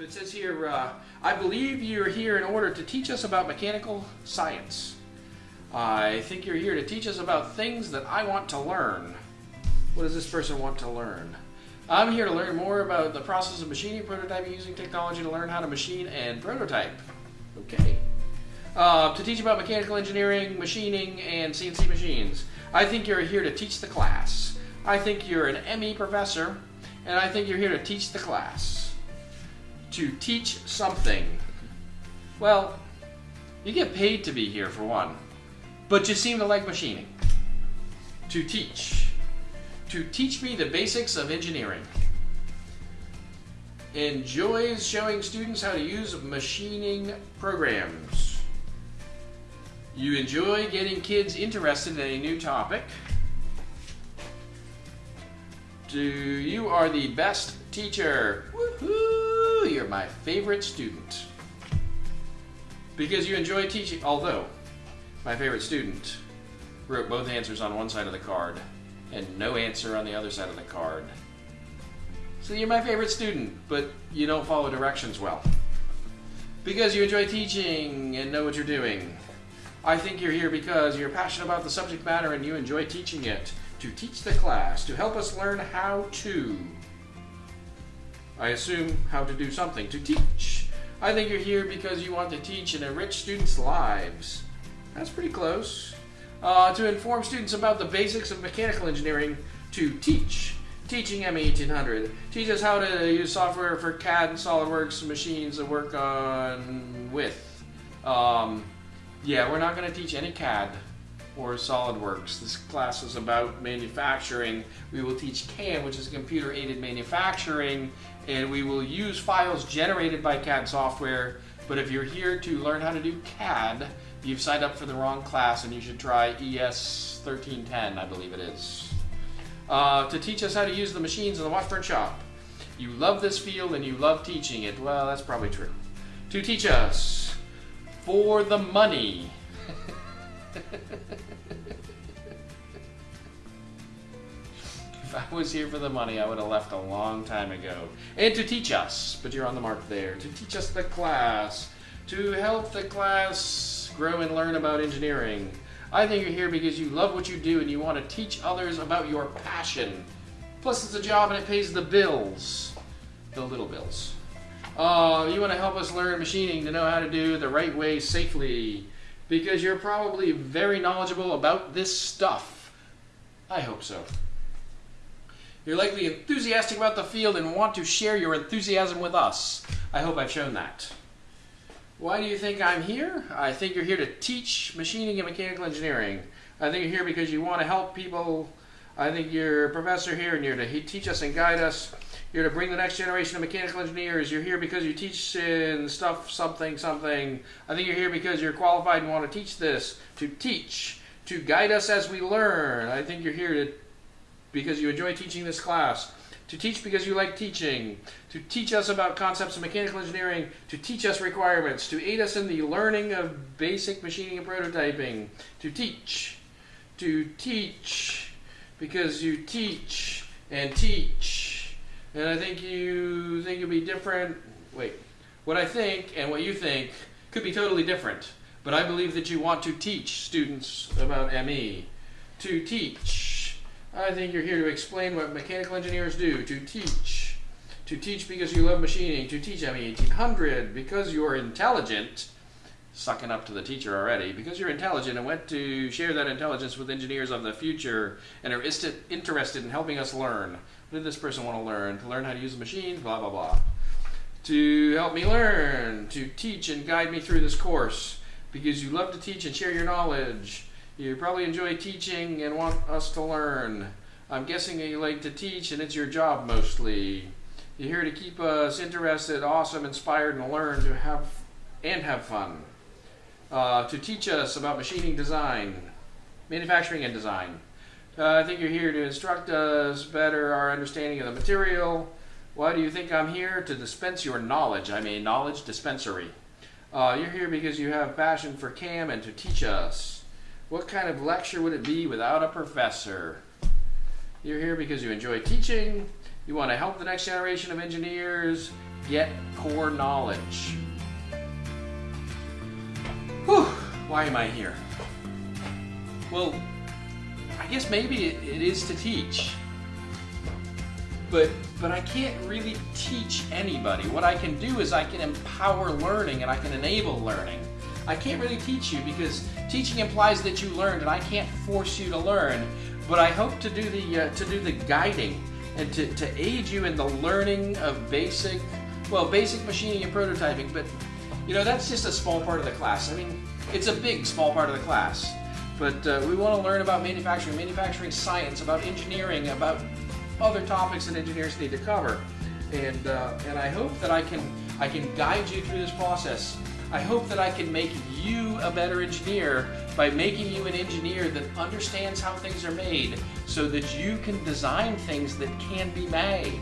So it says here, uh, I believe you're here in order to teach us about mechanical science. I think you're here to teach us about things that I want to learn. What does this person want to learn? I'm here to learn more about the process of machining, prototyping, using technology to learn how to machine and prototype. Okay. Uh, to teach about mechanical engineering, machining, and CNC machines. I think you're here to teach the class. I think you're an ME professor, and I think you're here to teach the class. To teach something. Well, you get paid to be here for one, but you seem to like machining. To teach. To teach me the basics of engineering. Enjoys showing students how to use machining programs. You enjoy getting kids interested in a new topic. Do you are the best teacher? Woohoo! You're my favorite student. Because you enjoy teaching, although my favorite student wrote both answers on one side of the card and no answer on the other side of the card. So you're my favorite student, but you don't follow directions well. Because you enjoy teaching and know what you're doing. I think you're here because you're passionate about the subject matter and you enjoy teaching it. To teach the class, to help us learn how to. I assume how to do something, to teach. I think you're here because you want to teach and enrich students' lives. That's pretty close. Uh, to inform students about the basics of mechanical engineering, to teach. Teaching ME 1800. Teach us how to use software for CAD and SolidWorks machines to work on with. Um, yeah, we're not going to teach any CAD or SolidWorks. This class is about manufacturing. We will teach CAM, which is computer aided manufacturing, and we will use files generated by CAD software. But if you're here to learn how to do CAD, you've signed up for the wrong class and you should try ES 1310, I believe it is. Uh, to teach us how to use the machines in the Washburn shop. You love this field and you love teaching it. Well, that's probably true. To teach us for the money. If I was here for the money, I would have left a long time ago. And to teach us, but you're on the mark there, to teach us the class, to help the class grow and learn about engineering. I think you're here because you love what you do and you want to teach others about your passion. Plus, it's a job and it pays the bills. The little bills. Uh, you want to help us learn machining to know how to do the right way safely because you're probably very knowledgeable about this stuff. I hope so. You're likely enthusiastic about the field and want to share your enthusiasm with us. I hope I've shown that. Why do you think I'm here? I think you're here to teach machining and mechanical engineering. I think you're here because you want to help people. I think you're a professor here and you're to teach us and guide us. You're to bring the next generation of mechanical engineers. You're here because you teach in stuff, something, something. I think you're here because you're qualified and want to teach this. To teach, to guide us as we learn. I think you're here to because you enjoy teaching this class. To teach because you like teaching. To teach us about concepts of mechanical engineering. To teach us requirements. To aid us in the learning of basic machining and prototyping. To teach. To teach because you teach and teach. And I think you think you'll be different. Wait, what I think and what you think could be totally different. But I believe that you want to teach students about ME. To teach. I think you're here to explain what mechanical engineers do. To teach. To teach because you love machining. To teach I mean 1800 because you're intelligent. Sucking up to the teacher already. Because you're intelligent and want to share that intelligence with engineers of the future and are interested in helping us learn. What did this person want to learn? To learn how to use the machines, blah, blah, blah. To help me learn, to teach and guide me through this course, because you love to teach and share your knowledge. You probably enjoy teaching and want us to learn. I'm guessing that you like to teach and it's your job mostly. You're here to keep us interested, awesome, inspired, and learn to have and have fun. Uh, to teach us about machining design, manufacturing and design. Uh, I think you're here to instruct us better our understanding of the material. Why do you think I'm here? To dispense your knowledge. I'm a knowledge dispensary. Uh, you're here because you have passion for CAM and to teach us. What kind of lecture would it be without a professor? You're here because you enjoy teaching. You want to help the next generation of engineers get core knowledge. Whew, why am I here? Well, I guess maybe it, it is to teach. But, but I can't really teach anybody. What I can do is I can empower learning and I can enable learning. I can't really teach you because teaching implies that you learned and I can't force you to learn. But I hope to do the, uh, to do the guiding and to, to aid you in the learning of basic, well, basic machining and prototyping. But, you know, that's just a small part of the class. I mean, it's a big, small part of the class. But uh, we want to learn about manufacturing, manufacturing science, about engineering, about other topics that engineers need to cover. And, uh, and I hope that I can, I can guide you through this process. I hope that I can make you a better engineer by making you an engineer that understands how things are made so that you can design things that can be made.